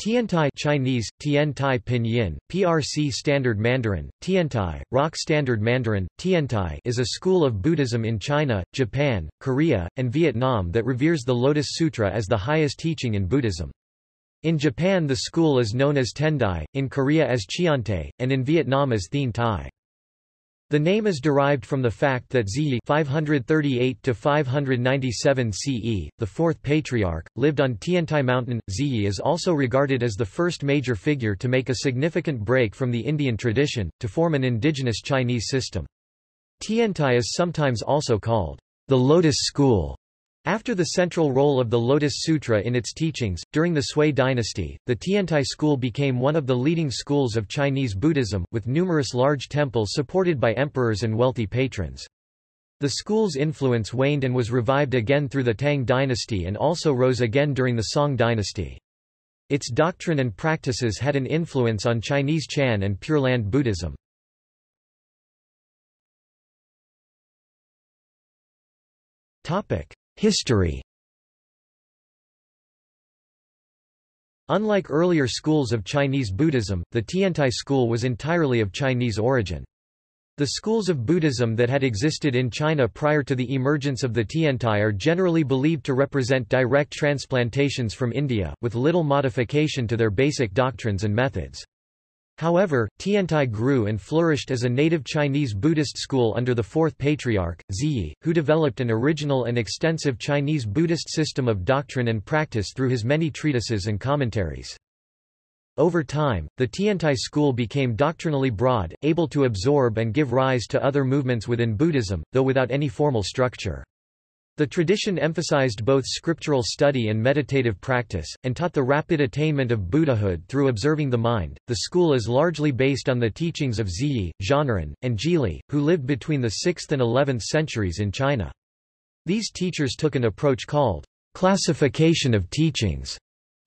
Tiantai Chinese, Tiantai Pinyin, PRC Standard Mandarin, Tiantai, Rock Standard Mandarin, Tiantai is a school of Buddhism in China, Japan, Korea, and Vietnam that reveres the Lotus Sutra as the highest teaching in Buddhism. In Japan the school is known as Tendai, in Korea as Chiante, and in Vietnam as Thien Tai. The name is derived from the fact that Zhiyi 538 CE, the fourth patriarch, lived on Tiantai Mountain. Zhiyi is also regarded as the first major figure to make a significant break from the Indian tradition, to form an indigenous Chinese system. Tiantai is sometimes also called the Lotus School after the central role of the Lotus Sutra in its teachings, during the Sui dynasty, the Tiantai school became one of the leading schools of Chinese Buddhism, with numerous large temples supported by emperors and wealthy patrons. The school's influence waned and was revived again through the Tang dynasty and also rose again during the Song dynasty. Its doctrine and practices had an influence on Chinese Chan and Pure Land Buddhism. Topic: History Unlike earlier schools of Chinese Buddhism, the Tiantai school was entirely of Chinese origin. The schools of Buddhism that had existed in China prior to the emergence of the Tiantai are generally believed to represent direct transplantations from India, with little modification to their basic doctrines and methods. However, Tiantai grew and flourished as a native Chinese Buddhist school under the fourth patriarch, Zhiyi, who developed an original and extensive Chinese Buddhist system of doctrine and practice through his many treatises and commentaries. Over time, the Tiantai school became doctrinally broad, able to absorb and give rise to other movements within Buddhism, though without any formal structure. The tradition emphasized both scriptural study and meditative practice, and taught the rapid attainment of Buddhahood through observing the mind. The school is largely based on the teachings of Zhiyi, Zhanran, and Zhili, who lived between the 6th and 11th centuries in China. These teachers took an approach called classification of teachings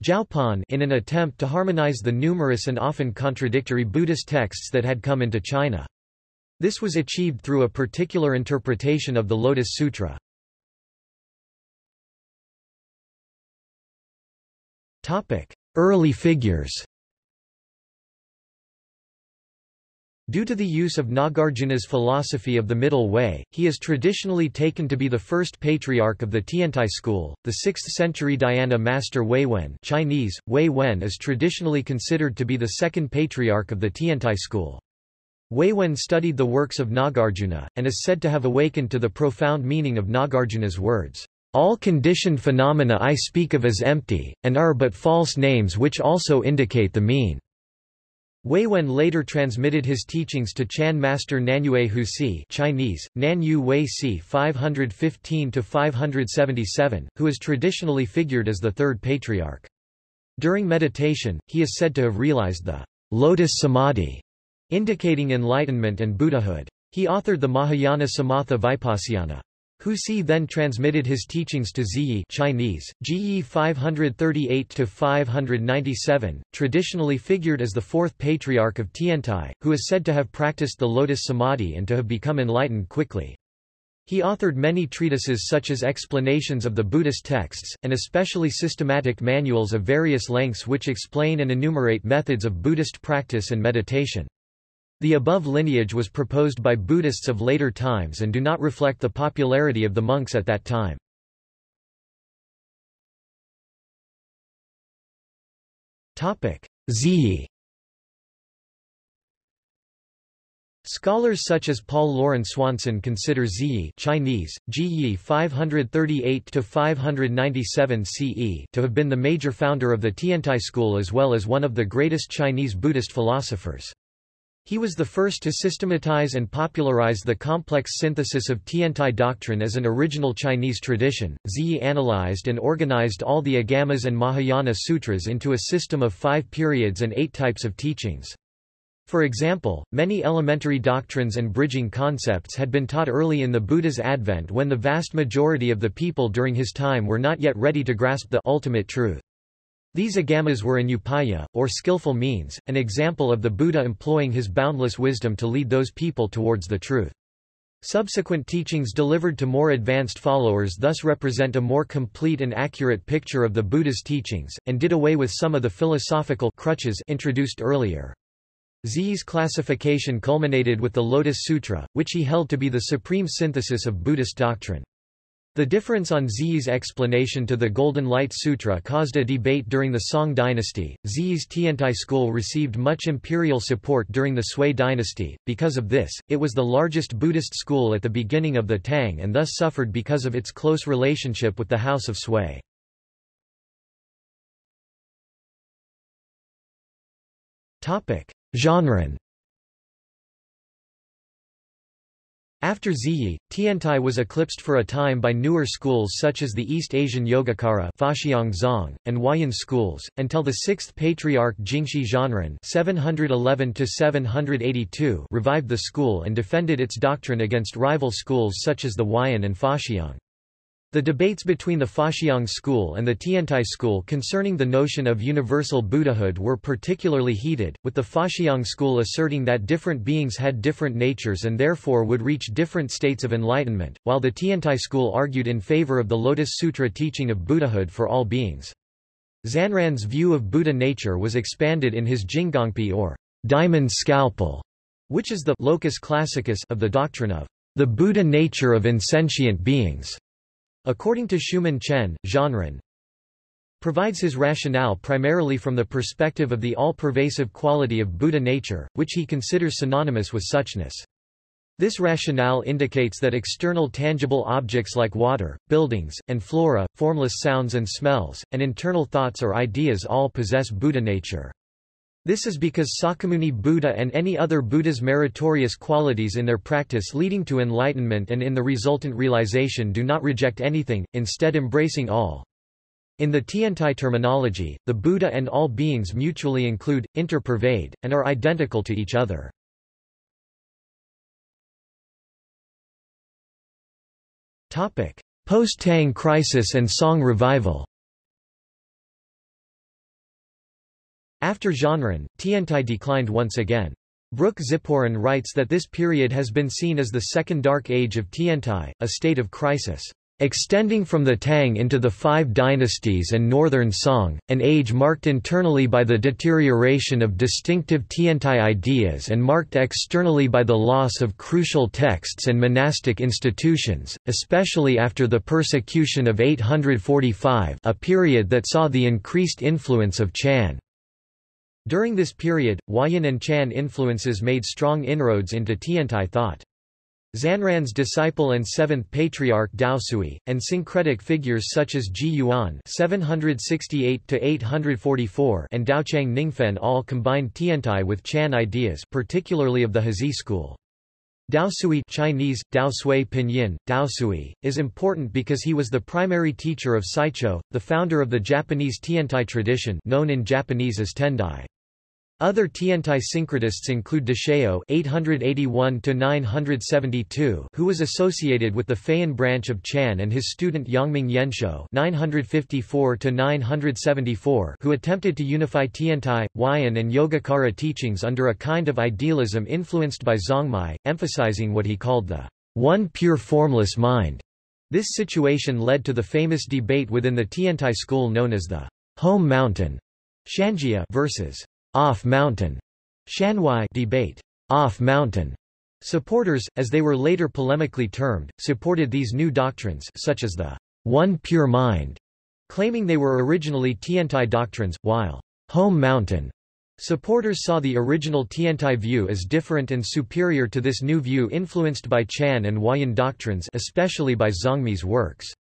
in an attempt to harmonize the numerous and often contradictory Buddhist texts that had come into China. This was achieved through a particular interpretation of the Lotus Sutra. Early figures Due to the use of Nagarjuna's philosophy of the Middle Way, he is traditionally taken to be the first patriarch of the Tiantai school. The 6th-century Dhyana master Wei Wen Chinese, Wei Wen is traditionally considered to be the second patriarch of the Tiantai school. Wei Wen studied the works of Nagarjuna, and is said to have awakened to the profound meaning of Nagarjuna's words. All conditioned phenomena I speak of as empty, and are but false names which also indicate the mean. Wei Wen later transmitted his teachings to Chan master Nanyue Huisi Chinese, Nanyu Wei Si 515-577, who is traditionally figured as the third patriarch. During meditation, he is said to have realized the lotus samadhi, indicating enlightenment and Buddhahood. He authored the Mahayana Samatha Vipassana. Huisi then transmitted his teachings to Zhiyi Chinese, Zhiyi 538-597, traditionally figured as the fourth patriarch of Tiantai, who is said to have practiced the lotus samadhi and to have become enlightened quickly. He authored many treatises such as explanations of the Buddhist texts, and especially systematic manuals of various lengths which explain and enumerate methods of Buddhist practice and meditation. The above lineage was proposed by Buddhists of later times and do not reflect the popularity of the monks at that time. Zhiyi Scholars such as Paul Loren Swanson consider Zhiyi Chinese, Zhiyi 538-597 CE to have been the major founder of the Tiantai school as well as one of the greatest Chinese Buddhist philosophers. He was the first to systematize and popularize the complex synthesis of Tiantai doctrine as an original Chinese tradition. Zhiyi analyzed and organized all the Agamas and Mahayana sutras into a system of five periods and eight types of teachings. For example, many elementary doctrines and bridging concepts had been taught early in the Buddha's advent when the vast majority of the people during his time were not yet ready to grasp the ultimate truth. These agamas were an upaya, or skillful means, an example of the Buddha employing his boundless wisdom to lead those people towards the truth. Subsequent teachings delivered to more advanced followers thus represent a more complete and accurate picture of the Buddha's teachings, and did away with some of the philosophical crutches introduced earlier. Zhi's classification culminated with the Lotus Sutra, which he held to be the supreme synthesis of Buddhist doctrine. The difference on Zhi's explanation to the Golden Light Sutra caused a debate during the Song dynasty. Zhi's Tiantai school received much imperial support during the Sui dynasty. Because of this, it was the largest Buddhist school at the beginning of the Tang and thus suffered because of its close relationship with the House of Sui. Topic: Zhanran After Zhiyi, Tiantai was eclipsed for a time by newer schools such as the East Asian Yogacara Zong, and Huayan schools, until the sixth patriarch Jingxi Zhanran 711 revived the school and defended its doctrine against rival schools such as the Huayan and Faxiang. The debates between the Faxiang school and the Tiantai school concerning the notion of universal Buddhahood were particularly heated, with the Faxiang school asserting that different beings had different natures and therefore would reach different states of enlightenment, while the Tiantai school argued in favor of the Lotus Sutra teaching of Buddhahood for all beings. Zhanran's view of Buddha nature was expanded in his Jingangpi or diamond scalpel, which is the locus classicus of the doctrine of the Buddha nature of insentient beings. According to Shuman Chen, Zhanran provides his rationale primarily from the perspective of the all-pervasive quality of Buddha nature, which he considers synonymous with suchness. This rationale indicates that external tangible objects like water, buildings, and flora, formless sounds and smells, and internal thoughts or ideas all possess Buddha nature. This is because Shakyamuni Buddha and any other Buddha's meritorious qualities in their practice leading to enlightenment and in the resultant realization do not reject anything, instead embracing all. In the Tiantai terminology, the Buddha and all beings mutually include, interpervade, and are identical to each other. Post-Tang crisis and Song revival After Zhanran, Tiantai declined once again. Brook Ziporyn writes that this period has been seen as the Second Dark Age of Tiantai, a state of crisis. Extending from the Tang into the Five Dynasties and Northern Song, an age marked internally by the deterioration of distinctive Tiantai ideas and marked externally by the loss of crucial texts and monastic institutions, especially after the persecution of 845 a period that saw the increased influence of Chan. During this period, Huayan and Chan influences made strong inroads into Tiantai thought. Zhanran's disciple and seventh patriarch Daosui, and syncretic figures such as Ji Yuan (768–844) and Daochang Ningfen all combined Tiantai with Chan ideas, particularly of the Heze school. Daosui Chinese, Dao Sui Pinyin, Daosui, is important because he was the primary teacher of Saicho, the founder of the Japanese Tiantai tradition known in Japanese as Tendai. Other Tiantai syncretists include Deshao (881–972), who was associated with the Fayan branch of Chan, and his student Yongming Yanshou (954–974), who attempted to unify Tiantai, Huayan, and Yogacara teachings under a kind of idealism influenced by Zongmi, emphasizing what he called the one pure formless mind. This situation led to the famous debate within the Tiantai school known as the home mountain Shanjia versus off-mountain Shanwai debate. Off-mountain supporters, as they were later polemically termed, supported these new doctrines such as the one pure mind, claiming they were originally Tiantai doctrines, while home mountain supporters saw the original Tiantai view as different and superior to this new view influenced by Chan and Huayan doctrines especially by Zongmi's works.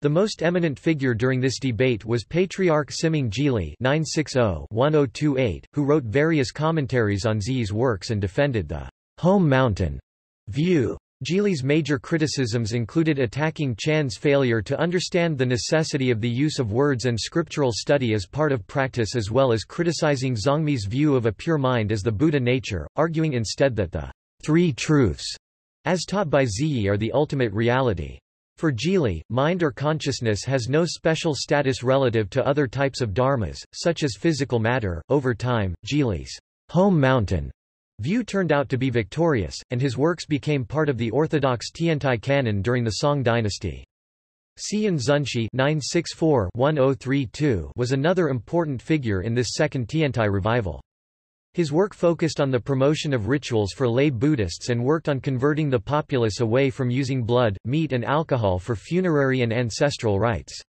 The most eminent figure during this debate was Patriarch Siming Zhili (960–1028), who wrote various commentaries on Zhi's works and defended the home mountain view. Zhili's major criticisms included attacking Chan's failure to understand the necessity of the use of words and scriptural study as part of practice as well as criticizing Zongmi's view of a pure mind as the Buddha nature, arguing instead that the three truths, as taught by Zhiyi are the ultimate reality. For Zhili, mind or consciousness has no special status relative to other types of dharmas, such as physical matter. Over time, Zhili's home mountain view turned out to be victorious, and his works became part of the orthodox Tiantai canon during the Song dynasty. Xian Zunshi oh was another important figure in this second Tiantai revival. His work focused on the promotion of rituals for lay Buddhists and worked on converting the populace away from using blood, meat and alcohol for funerary and ancestral rites.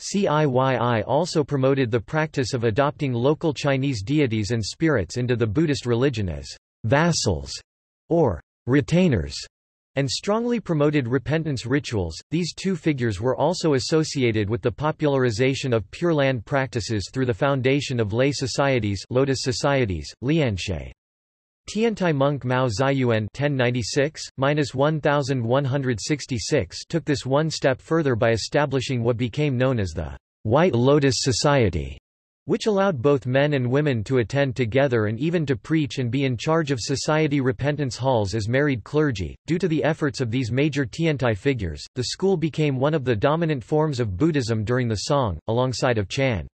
CIYI also promoted the practice of adopting local Chinese deities and spirits into the Buddhist religion as vassals or retainers and strongly promoted repentance rituals. These two figures were also associated with the popularization of Pure Land practices through the foundation of lay societies, Lotus societies, Lianshe. Tiantai monk Mao Ziyuan (1096–1166) took this one step further by establishing what became known as the White Lotus Society, which allowed both men and women to attend together and even to preach and be in charge of society repentance halls as married clergy. Due to the efforts of these major Tiantai figures, the school became one of the dominant forms of Buddhism during the Song, alongside of Chan.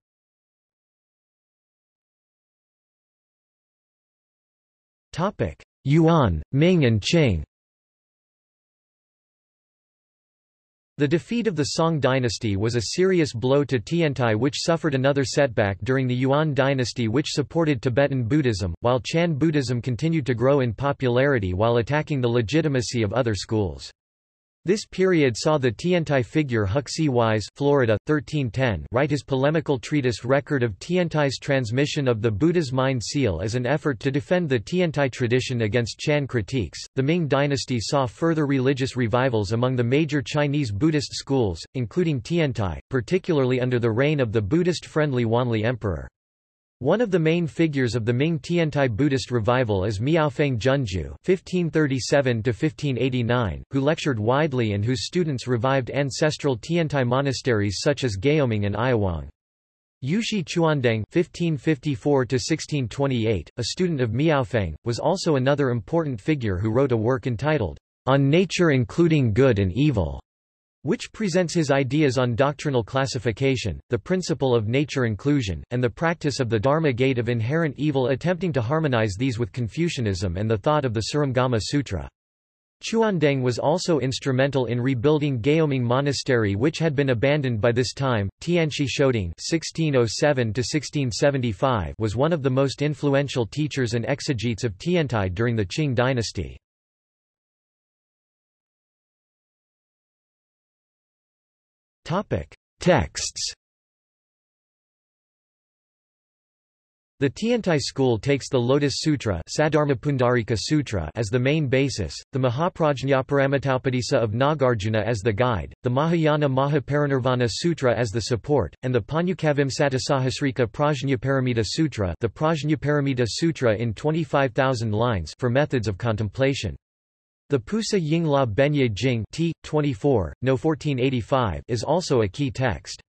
Yuan, Ming and Qing. The defeat of the Song dynasty was a serious blow to Tiantai which suffered another setback during the Yuan dynasty which supported Tibetan Buddhism, while Chan Buddhism continued to grow in popularity while attacking the legitimacy of other schools. This period saw the Tiantai figure Huxi Wise Florida, 1310 write his polemical treatise Record of Tiantai's transmission of the Buddha's mind seal as an effort to defend the Tiantai tradition against Chan critiques. The Ming dynasty saw further religious revivals among the major Chinese Buddhist schools, including Tiantai, particularly under the reign of the Buddhist-friendly Wanli Emperor. One of the main figures of the Ming Tiantai Buddhist revival is Miaofeng Junju (1537–1589), who lectured widely and whose students revived ancestral Tiantai monasteries such as Gaoming and Ayawang. Yushi Chuandeng (1554–1628), a student of Miaofeng, was also another important figure who wrote a work entitled "On Nature Including Good and Evil." Which presents his ideas on doctrinal classification, the principle of nature inclusion, and the practice of the Dharma gate of inherent evil attempting to harmonize these with Confucianism and the thought of the Surangama Sutra. Chuandeng was also instrumental in rebuilding Gaoming Monastery which had been abandoned by this time. Tianxi Shouding (1607–1675) was one of the most influential teachers and exegetes of Tiantai during the Qing dynasty. Texts The Tiantai school takes the Lotus Sutra, Sutra as the main basis, the Mahaprajñaparamitaupadisa of Nagarjuna as the guide, the Mahayana Mahaparinirvana Sutra as the support, and the Pancavimsatisahasrika Prajnaparamita Sutra the Prajnaparamita Sutra in 25,000 lines for methods of contemplation. The Pusa Ying La Benye Jing T. 24, no 1485 is also a key text.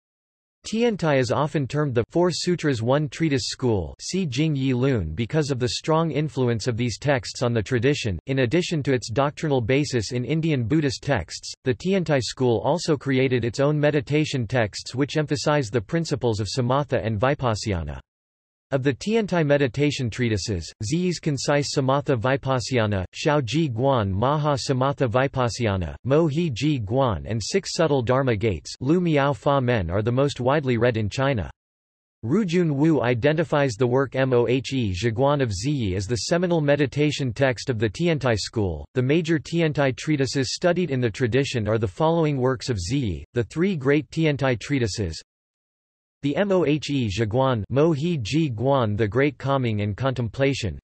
Tiantai is often termed the Four Sutras One Treatise School see Jing Yi Lun because of the strong influence of these texts on the tradition. In addition to its doctrinal basis in Indian Buddhist texts, the Tiantai school also created its own meditation texts which emphasize the principles of samatha and vipassana. Of the Tiantai meditation treatises, Zhiyi's concise Samatha Vipassana, Shao Ji Guan Maha Samatha Vipassana, Mo He Ji Guan and Six Subtle Dharma Gates Lu Miao Fa Men are the most widely read in China. Rujun Wu identifies the work Mohe Zhiguan of Zhiyi as the seminal meditation text of the Tiantai school. The major Tiantai treatises studied in the tradition are the following works of Zhiyi, the three great Tiantai treatises, the Mohe Zhiguan Mohe Ji Guan The Great Calming and Contemplation.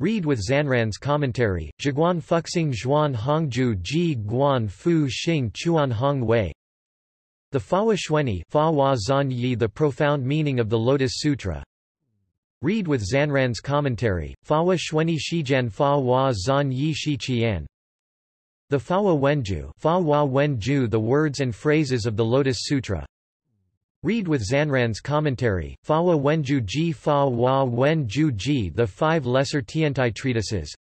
Read with Zhanran's commentary, Zhiguan Fuxing Zhuan Hongju Ji Guan Fu Xing Chuan Hong Wei. The Fawa Fa Wa Zan Yi The Profound Meaning of the Lotus Sutra. Read with Zhanran's commentary, Fawa Xuanyi Shijian Fa Wa Zan Yi Shi Qian. The Fawa Wenju Fa Wa Wenju The Words and Phrases of the Lotus Sutra Read with Zhanran's commentary, Fa Fawa Wenju Ji Fa Wa Wenju Ji The Five Lesser Tiantai Treatises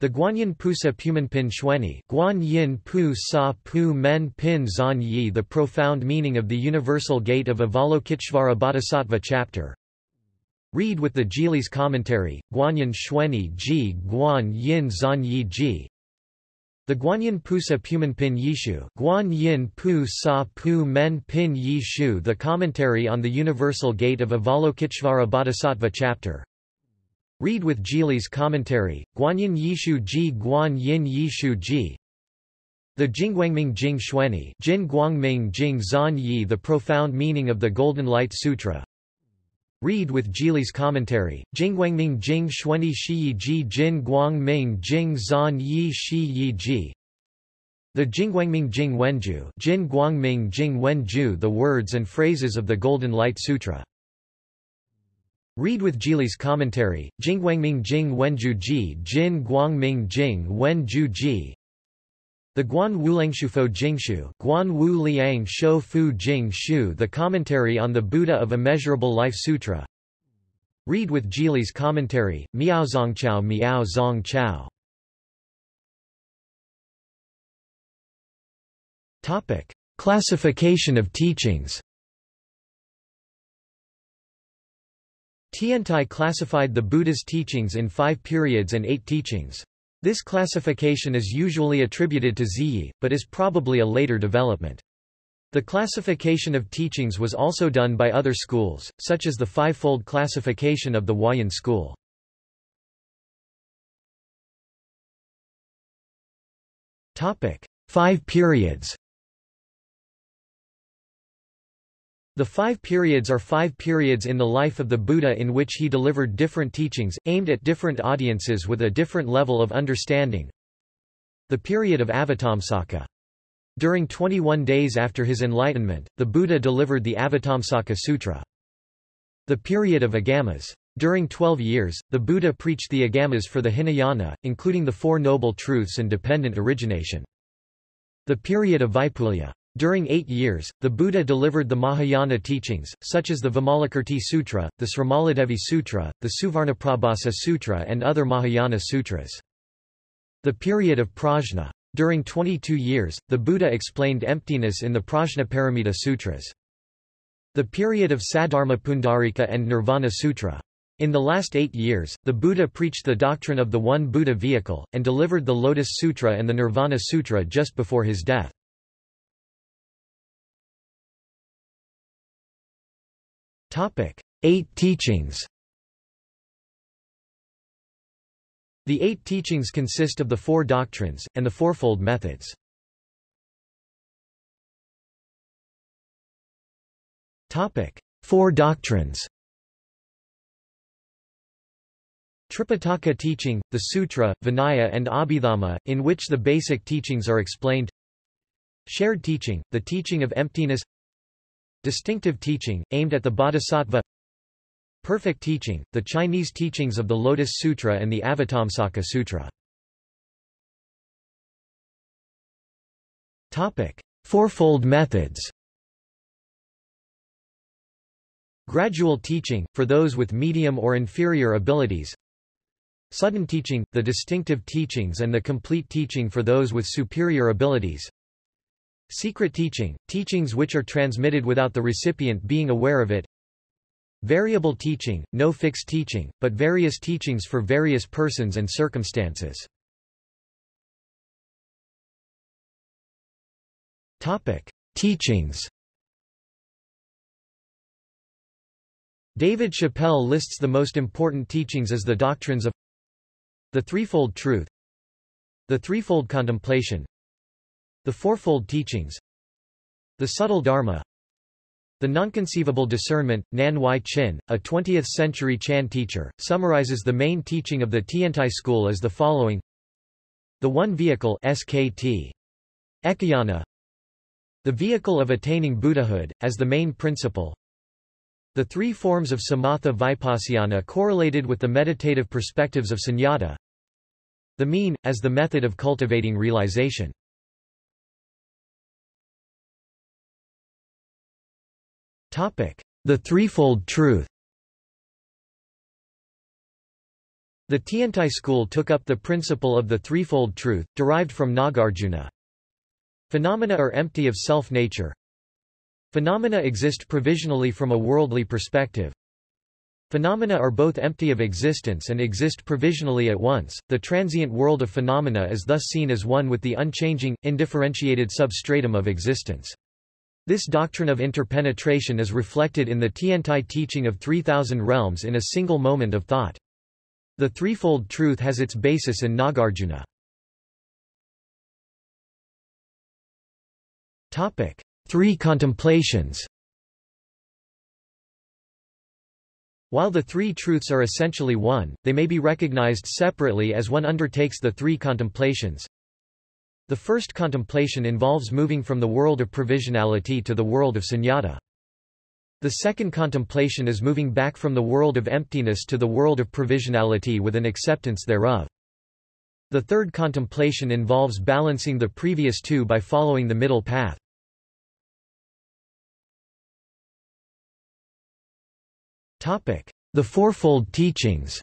The Guanyin Pusa Pumenpin Xuanyi Guan Yin Pu Sa Pu Men Pin Zan Yi The Profound Meaning of the Universal Gate of Avalokiteshvara Bodhisattva Chapter Read with the Zhili's commentary, Guanyin Xuanyi Ji Guan Yin Zan Yi Ji. The Guanyin Pusa Pumen Pin Yishu Guan Yin Pu Sa Pu Men Pin Yishu The commentary on the Universal Gate of Avalokiteshvara Bodhisattva chapter. Read with Zhili's commentary, Guanyin Yishu Ji Guanyin Yishu Ji. The Jingguangming Jing Xuanyi Jin Guangming Jing Zan Yi The profound meaning of the Golden Light Sutra Read with Zhili's commentary, Jingguangming Jing Xuanyi Shi Ji Jin Guangming Jing Zan Yi Shi Yi Ji. The Jingguangming Jing Wenju. Jin Guangming Jing Wenju The words and phrases of the Golden Light Sutra. Read with Zhili's commentary, Jingguangming Jing Wenju Ji Jin Guangming Jing Wenju Ji the Guan Wuliangshufo Jingshu Guan Wu Liang The Commentary on the Buddha of Immeasurable Life Sutra Read with Zhili's commentary, Miao Zongchao Miao Zong Chao Topic. Classification of teachings Tiantai classified the Buddha's teachings in five periods and eight teachings. This classification is usually attributed to Zhiyi, but is probably a later development. The classification of teachings was also done by other schools, such as the five-fold classification of the Huayan school. Five periods The five periods are five periods in the life of the Buddha in which he delivered different teachings, aimed at different audiences with a different level of understanding. The period of Avatamsaka. During 21 days after his enlightenment, the Buddha delivered the Avatamsaka Sutra. The period of Agamas. During 12 years, the Buddha preached the Agamas for the Hinayana, including the Four Noble Truths and dependent origination. The period of Vaipulya. During eight years, the Buddha delivered the Mahayana teachings, such as the Vimalakirti Sutra, the Srimaladevi Sutra, the Suvarnaprabhasa Sutra and other Mahayana sutras. The period of Prajna. During 22 years, the Buddha explained emptiness in the Prajnaparamita Sutras. The period of Saddharma Pundarika and Nirvana Sutra. In the last eight years, the Buddha preached the doctrine of the One Buddha vehicle, and delivered the Lotus Sutra and the Nirvana Sutra just before his death. Topic: Eight teachings. The eight teachings consist of the four doctrines, and the fourfold methods. Topic: Four doctrines. Tripitaka teaching, the Sutra, Vinaya and Abhidhamma, in which the basic teachings are explained Shared teaching, the teaching of emptiness Distinctive teaching, aimed at the Bodhisattva Perfect teaching, the Chinese teachings of the Lotus Sutra and the Avatamsaka Sutra. Topic. Fourfold methods Gradual teaching, for those with medium or inferior abilities Sudden teaching, the distinctive teachings and the complete teaching for those with superior abilities Secret teaching, teachings which are transmitted without the recipient being aware of it. Variable teaching, no fixed teaching, but various teachings for various persons and circumstances. Topic: Teachings. David Chappell lists the most important teachings as the doctrines of the threefold truth, the threefold contemplation, the Fourfold Teachings The Subtle Dharma The Nonconceivable Discernment, Nan Huai-Chin, a 20th-century Chan teacher, summarizes the main teaching of the Tiantai school as the following. The One Vehicle SKT. Ekayana. The vehicle of attaining Buddhahood, as the main principle. The three forms of samatha vipassana correlated with the meditative perspectives of sunyata. The mean, as the method of cultivating realization The threefold truth The Tiantai school took up the principle of the threefold truth, derived from Nagarjuna. Phenomena are empty of self-nature. Phenomena exist provisionally from a worldly perspective. Phenomena are both empty of existence and exist provisionally at once. The transient world of phenomena is thus seen as one with the unchanging, indifferentiated substratum of existence. This doctrine of interpenetration is reflected in the Tiantai teaching of 3000 realms in a single moment of thought. The threefold truth has its basis in Nagarjuna. Topic: Three contemplations. While the three truths are essentially one, they may be recognized separately as one undertakes the three contemplations. The first contemplation involves moving from the world of provisionality to the world of sunyata. The second contemplation is moving back from the world of emptiness to the world of provisionality with an acceptance thereof. The third contemplation involves balancing the previous two by following the middle path. The Fourfold Teachings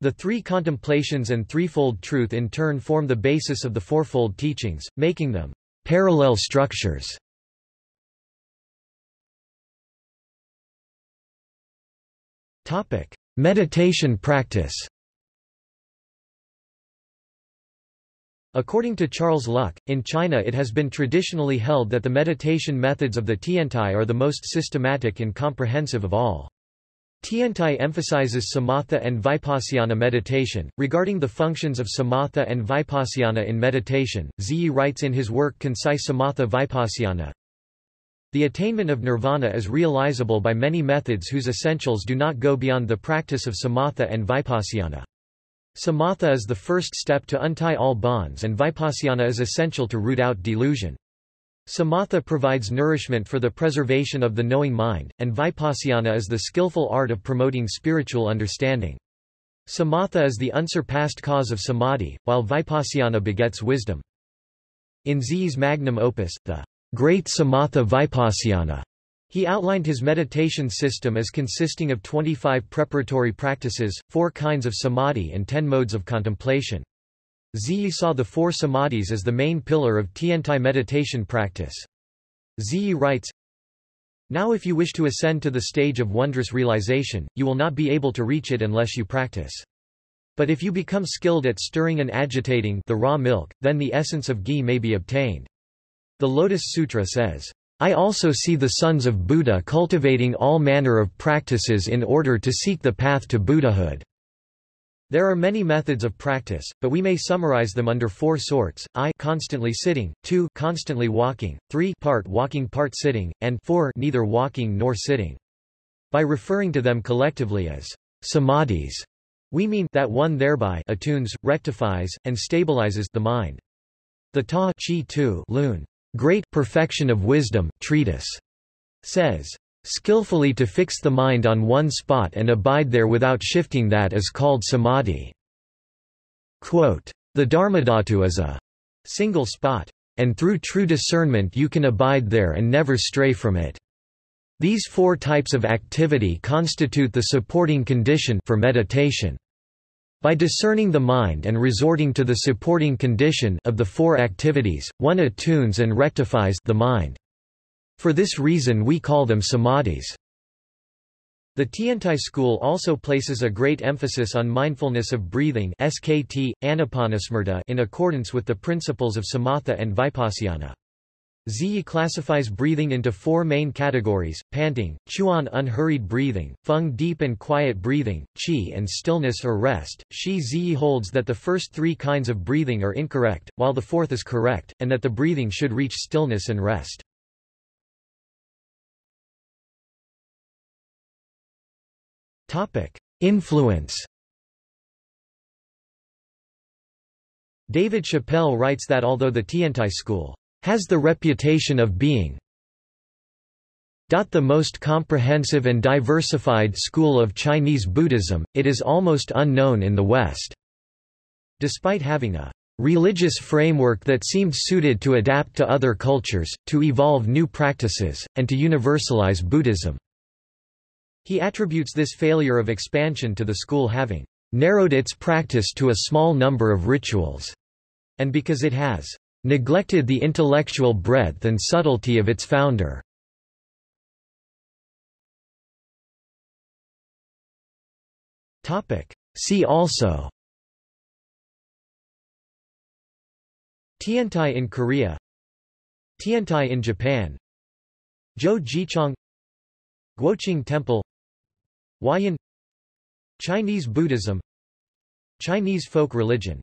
The three contemplations and threefold truth in turn form the basis of the Fourfold Teachings, making them parallel structures. Meditation practice According to Charles Luk, in China it has been traditionally held that the meditation methods of the Tiantai are the most systematic and comprehensive of all. Tiantai emphasizes samatha and vipassana meditation. Regarding the functions of samatha and vipassana in meditation, Zhiyi writes in his work Concise Samatha Vipassana, The attainment of nirvana is realizable by many methods whose essentials do not go beyond the practice of samatha and vipassana. Samatha is the first step to untie all bonds and vipassana is essential to root out delusion. Samatha provides nourishment for the preservation of the knowing mind, and vipassana is the skillful art of promoting spiritual understanding. Samatha is the unsurpassed cause of samadhi, while vipassana begets wisdom. In Z's magnum opus, the Great Samatha Vipassana, he outlined his meditation system as consisting of 25 preparatory practices, four kinds of samadhi and ten modes of contemplation. Zhiyi saw the four samadhis as the main pillar of Tiantai meditation practice. Zhiyi writes, Now if you wish to ascend to the stage of wondrous realization, you will not be able to reach it unless you practice. But if you become skilled at stirring and agitating the raw milk, then the essence of ghee may be obtained. The Lotus Sutra says, I also see the sons of Buddha cultivating all manner of practices in order to seek the path to Buddhahood. There are many methods of practice, but we may summarize them under four sorts, I constantly sitting, 2 constantly walking, 3 part walking part sitting, and 4 neither walking nor sitting. By referring to them collectively as samadhis, we mean that one thereby attunes, rectifies, and stabilizes the mind. The Ta Chi Tu Lun Great Perfection of Wisdom treatise says, Skillfully to fix the mind on one spot and abide there without shifting that is called samadhi. Quote, the Dharmadhatu is a single spot, and through true discernment you can abide there and never stray from it. These four types of activity constitute the supporting condition for meditation. By discerning the mind and resorting to the supporting condition of the four activities, one attunes and rectifies the mind. For this reason we call them samadhis. The Tiantai school also places a great emphasis on mindfulness of breathing SKT, anapanasmarta in accordance with the principles of samatha and vipassana. Zhiyi classifies breathing into four main categories, panting, chuan unhurried breathing, feng deep and quiet breathing, qi and stillness or rest. Shi Zhiyi holds that the first three kinds of breathing are incorrect, while the fourth is correct, and that the breathing should reach stillness and rest. Influence David Chappell writes that although the Tiantai school has the reputation of being the most comprehensive and diversified school of Chinese Buddhism, it is almost unknown in the West. Despite having a religious framework that seemed suited to adapt to other cultures, to evolve new practices, and to universalize Buddhism. He attributes this failure of expansion to the school having narrowed its practice to a small number of rituals, and because it has neglected the intellectual breadth and subtlety of its founder. See also Tiantai in Korea Tiantai in Japan Jo Jichong Guoqing Temple Huayan Chinese Buddhism Chinese folk religion